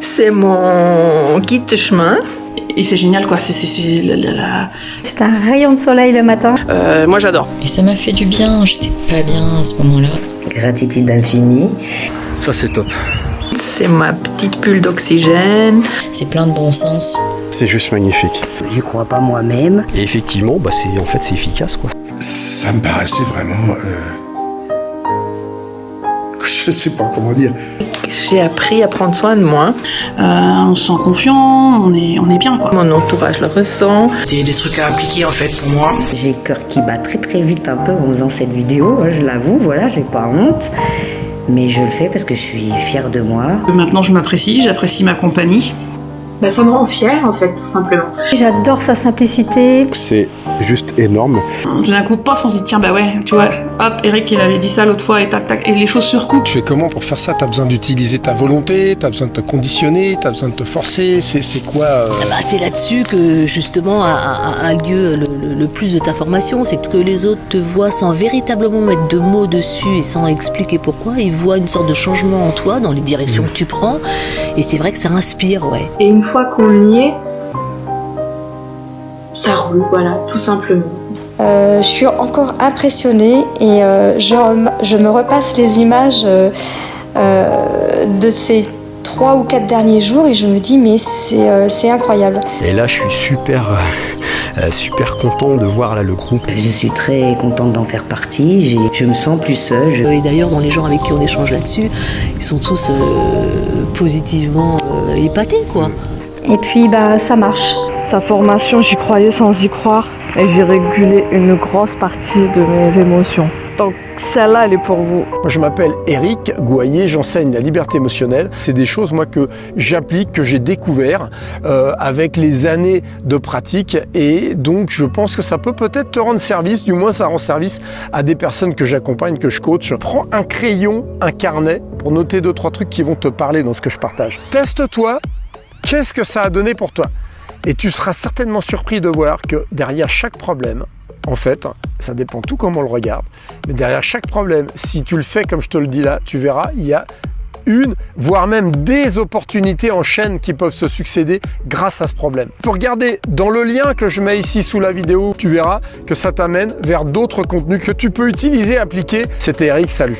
C'est mon guide de chemin. Et c'est génial quoi, c'est- c'est- c'est la- la- la- C'est un rayon de soleil le matin. Euh, moi j'adore. Et ça m'a fait du bien, j'étais pas bien à ce moment-là. Gratitude infinie. Ça c'est top. C'est ma petite bulle d'oxygène. C'est plein de bon sens. C'est juste magnifique. J'y crois pas moi-même. Et effectivement, bah c'est en fait c'est efficace quoi. Ça me paraissait vraiment... euh, Je sais pas comment dire. J'ai appris à prendre soin de moi. Euh, on se sent confiant, on est, on est bien quoi. Mon entourage le ressent. C'est des trucs à appliquer en fait pour moi. J'ai le cœur qui bat très très vite un peu en faisant cette vidéo, hein, je l'avoue, voilà, j'ai pas honte. Mais je le fais parce que je suis fière de moi. Maintenant je m'apprécie, j'apprécie ma compagnie. Bah, ça me rend fière en fait, tout simplement. J'adore sa simplicité. C'est juste énorme. D'un coup, paf, on se dit tiens bah ouais, tu vois, hop, Eric il avait dit ça l'autre fois et tac tac, et les choses se recoupent. Tu fais comment pour faire ça? T'as besoin d'utiliser ta volonté, t'as besoin de te conditionner, t'as besoin de te forcer? C'est quoi euh, Bah, c'est là-dessus que justement a, a- a lieu le, le- le plus de ta formation, c'est que les autres te voient sans véritablement mettre de mots dessus et sans expliquer pourquoi, ils voient une sorte de changement en toi dans les directions que tu prends, et c'est vrai que ça inspire, ouais. Et une fois qu'on y est, ça roule, voilà, tout simplement. Euh, je suis encore impressionnée et euh, je, me repasse les images euh, euh, de ces trois ou quatre derniers jours et je me dis mais c'est euh, incroyable. Et là je suis super super content de voir là le groupe. Je suis très contente d'en faire partie, je me sens plus seule. je- Et d'ailleurs, dans les gens avec qui on échange là-dessus, ils sont tous euh, positivement euh, épatés, quoi. Et puis bah ça marche. Sa formation, j'y croyais sans y croire et j'ai régulé une grosse partie de mes émotions. Donc celle-là, elle est pour vous. Moi, je m'appelle Eric Gouaillet, j'enseigne la liberté émotionnelle. C'est des choses, moi, que j'applique, que j'ai découvert euh, avec les années de pratique. Et donc, je pense que ça peut peut-être te rendre service, du moins, ça rend service à des personnes que j'accompagne, que je coach. Prends un crayon, un carnet pour noter deux, trois trucs qui vont te parler dans ce que je partage. Teste-toi. Qu'est-ce que ça a donné pour toi? Et tu seras certainement surpris de voir que derrière chaque problème, en fait, ça dépend tout comment on le regarde, mais derrière chaque problème, si tu le fais comme je te le dis là, tu verras, il y a une, voire même des opportunités en chaîne qui peuvent se succéder grâce à ce problème. Pour regarder dans le lien que je mets ici sous la vidéo, tu verras que ça t'amène vers d'autres contenus que tu peux utiliser, appliquer. C'était Eric, salut